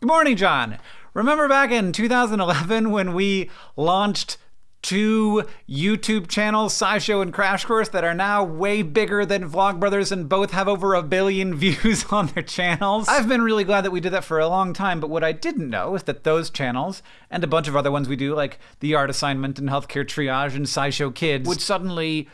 Good morning, John. Remember back in 2011 when we launched two YouTube channels, SciShow and Crash Course, that are now way bigger than Vlogbrothers and both have over a billion views on their channels. I've been really glad that we did that for a long time, but what I didn't know is that those channels and a bunch of other ones we do, like The Art Assignment and Healthcare Triage and SciShow Kids, would suddenly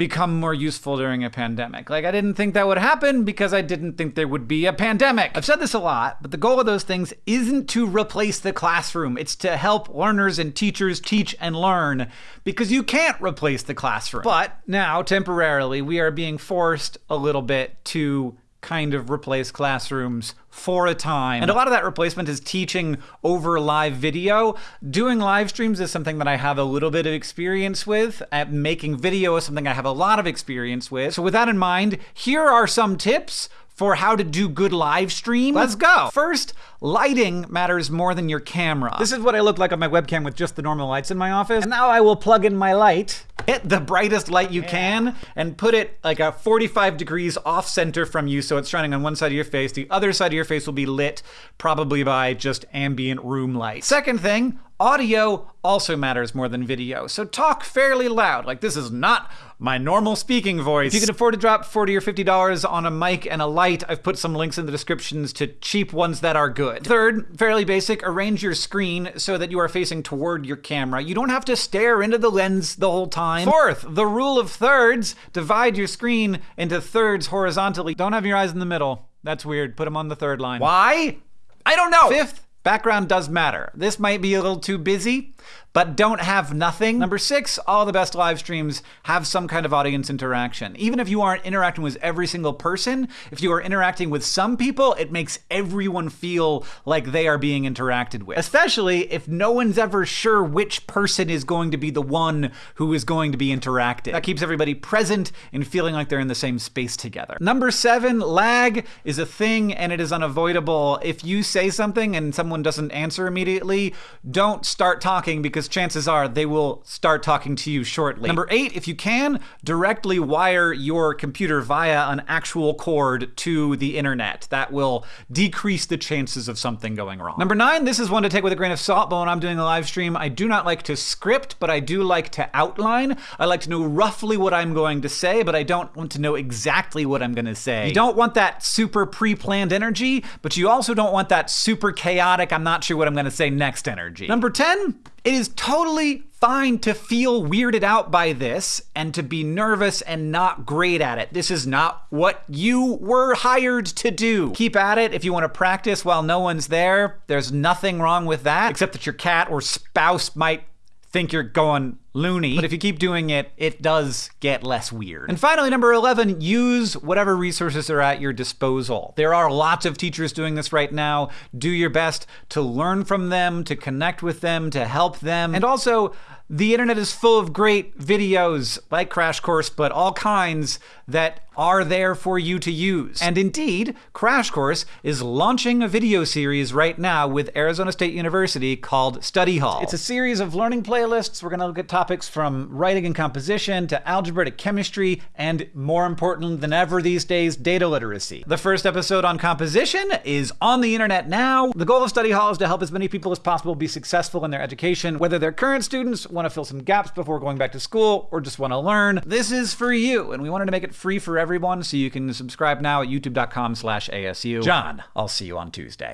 become more useful during a pandemic. Like, I didn't think that would happen because I didn't think there would be a pandemic. I've said this a lot, but the goal of those things isn't to replace the classroom. It's to help learners and teachers teach and learn because you can't replace the classroom. But now, temporarily, we are being forced a little bit to kind of replace classrooms for a time. And a lot of that replacement is teaching over live video. Doing live streams is something that I have a little bit of experience with. At making video is something I have a lot of experience with. So with that in mind, here are some tips for how to do good live stream. Let's go. First, lighting matters more than your camera. This is what I look like on my webcam with just the normal lights in my office. And now I will plug in my light hit the brightest light you can and put it like a 45 degrees off center from you so it's shining on one side of your face. The other side of your face will be lit probably by just ambient room light. Second thing, audio also matters more than video. So talk fairly loud. Like this is not my normal speaking voice. If you can afford to drop 40 or $50 on a mic and a light, I've put some links in the descriptions to cheap ones that are good. Third, fairly basic, arrange your screen so that you are facing toward your camera. You don't have to stare into the lens the whole time. Fourth, the rule of thirds. Divide your screen into thirds horizontally. Don't have your eyes in the middle. That's weird. Put them on the third line. Why? I don't know. Fifth, background does matter. This might be a little too busy but don't have nothing. Number six, all the best live streams have some kind of audience interaction. Even if you aren't interacting with every single person, if you are interacting with some people, it makes everyone feel like they are being interacted with. Especially if no one's ever sure which person is going to be the one who is going to be interacted. That keeps everybody present and feeling like they're in the same space together. Number seven, lag is a thing and it is unavoidable. If you say something and someone doesn't answer immediately, don't start talking because because chances are they will start talking to you shortly. Number eight, if you can, directly wire your computer via an actual cord to the internet. That will decrease the chances of something going wrong. Number nine, this is one to take with a grain of salt, but when I'm doing a live stream, I do not like to script, but I do like to outline. I like to know roughly what I'm going to say, but I don't want to know exactly what I'm going to say. You don't want that super pre-planned energy, but you also don't want that super chaotic, I'm not sure what I'm going to say next energy. Number 10, it is totally fine to feel weirded out by this and to be nervous and not great at it. This is not what you were hired to do. Keep at it if you want to practice while no one's there. There's nothing wrong with that, except that your cat or spouse might think you're going loony. But if you keep doing it, it does get less weird. And finally, number 11, use whatever resources are at your disposal. There are lots of teachers doing this right now. Do your best to learn from them, to connect with them, to help them. And also, the internet is full of great videos like Crash Course, but all kinds that are there for you to use. And indeed, Crash Course is launching a video series right now with Arizona State University called Study Hall. It's a series of learning playlists. We're going to look at topics from writing and composition to algebra to chemistry, and more important than ever these days, data literacy. The first episode on composition is on the internet now. The goal of Study Hall is to help as many people as possible be successful in their education, whether they're current students, want to fill some gaps before going back to school, or just want to learn. This is for you, and we wanted to make it free for everyone, so you can subscribe now at youtube.com slash ASU. John, I'll see you on Tuesday.